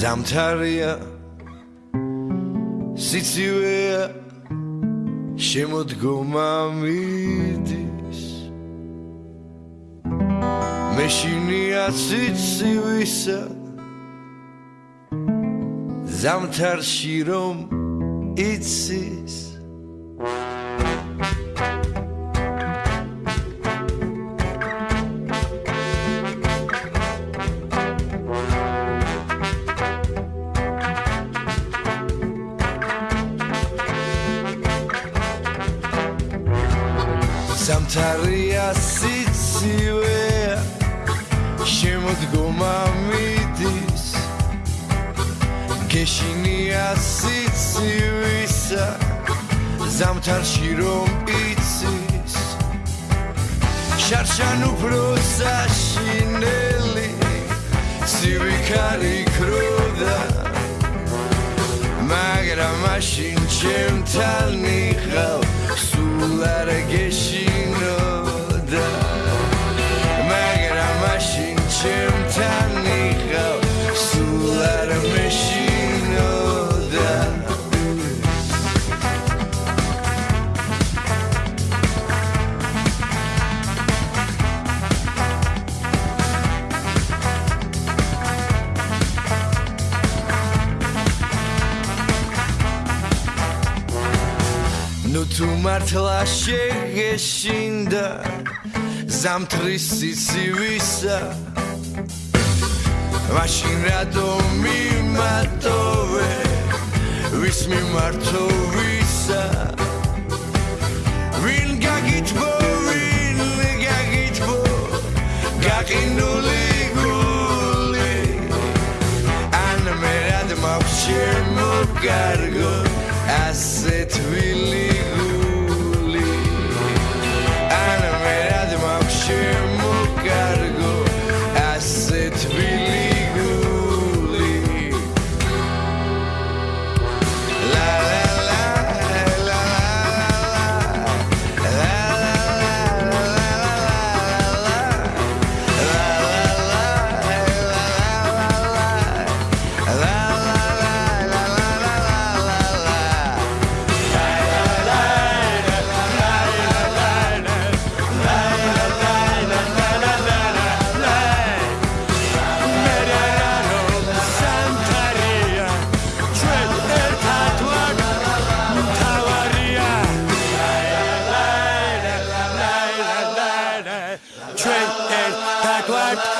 ზამთარია სიცივეა შემოდგომა მიდის. მეშინია სიცივისა ზამთარში რომ იცის სამთარია სიცივე შემოდგომა მიდის გეშინია სიცივისა ზამთარში რომ იცის შარშან უფრო საშინელი სივიქარი ქროდა მაგრამ მაშინ ჩემთან იყავ ნუ თუ მართლა შეგეშინდა ზამთრის სიცივისა მაშინ რატო მიმატოვე ვის მიმართო ვისა ვინ გაგიტბო ვინ გაგიტბო გაგინული გული ან მე რად მაქვს შემოგარგო Trent and la cuarta.